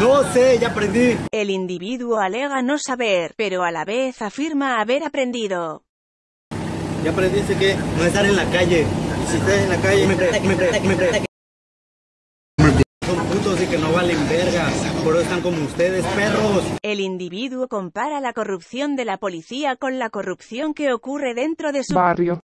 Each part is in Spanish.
No sé, ya aprendí. El individuo alega no saber, pero a la vez afirma haber aprendido. Ya aprendiste que no estar en la calle. Si estás en la calle, me pre, me pre, me pre. Son putos y que no valen verga. Por eso están como ustedes, perros. El individuo compara la corrupción de la policía con la corrupción que ocurre dentro de su barrio.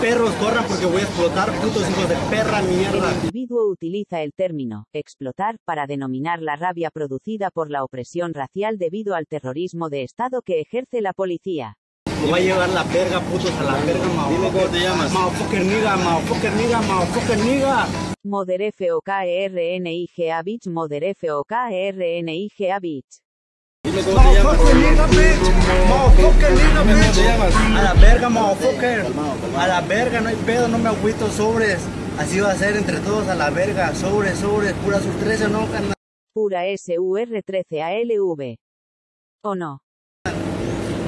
Perros, corran porque voy a explotar, putos hijos de perra mierda. El individuo utiliza el término explotar para denominar la rabia producida por la opresión racial debido al terrorismo de Estado que ejerce la policía. Me voy a llevar la verga, putos, a la verga, Dime cómo te llamas. Motherfucker nigga, motherfucker nigga, motherfucker nigga. Moder F-O-K-E-R-N-I-G-A bitch Moder F-O-K-E-R-N-I-G-A bitch Dime cómo te llamas. Motherfucker nigga, bitch. Motherfucker nigga, Dime cómo bitch. te llamas. A la verga, motherfucker. A la verga, no hay pedo, no me agüito sobres. Así va a ser entre todos a la verga. Sobres, sobres, pura sus 13, no, carnal. Pura S-U-R-13-A-L-V. ¿O no?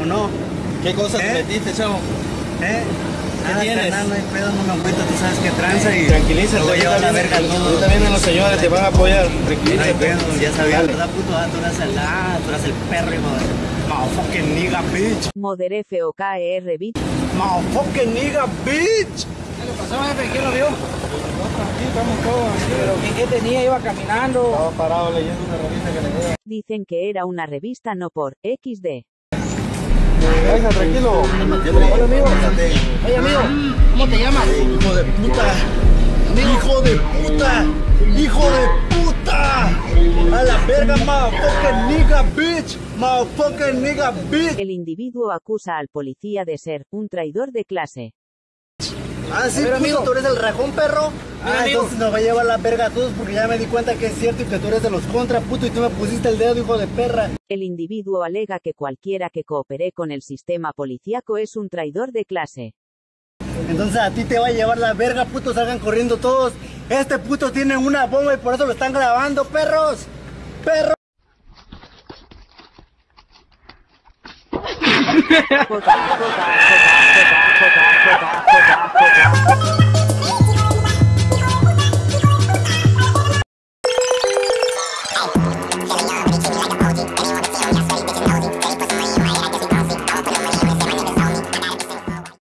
¿O no? ¿Qué cosas ¿Eh? te metiste, chavo? ¿Eh? ¿Qué Nada, tienes? carnal, no hay pedo, no me agüito, tú sabes que tranza y... Tranquilízate. Me voy a llevar la verga a Ahorita todos. vienen los señores, te van a apoyar. No hay Tranquilízate. pedo, ya sabía, Dale. ¿verdad, puto? Ah, tú eras el... Ah, tú eras el perro, hijo de... Motherfucking nigga, bitch. Moder F-O-K-E-R bitch. Motherfucking nigga, bitch. ¿Qué le pasó, jefe? ¿Quién lo vio? Aquí estamos todos. aquí. ¿Pero qué, qué tenía? Iba caminando. Estaba parado leyendo una revista que le Dicen que era una revista no por XD. Venga, tranquilo. Hola, amigo. Oye, amigo, ¿cómo te llamas? Hijo de puta. Hijo de puta. Hijo de puta. A la verga, motherfucking nigga, bitch. Motherfucking nigga, bitch. El individuo acusa al policía de ser un traidor de clase. Ah, sí, ver, puto, amigo. tú eres el rajón, perro. Ah, amigo. entonces nos va a llevar la verga a todos porque ya me di cuenta que es cierto y que tú eres de los contra, puto, y tú me pusiste el dedo, hijo de perra. El individuo alega que cualquiera que coopere con el sistema policíaco es un traidor de clase. Entonces a ti te va a llevar la verga, puto, salgan corriendo todos. Este puto tiene una bomba y por eso lo están grabando, perros. Perros.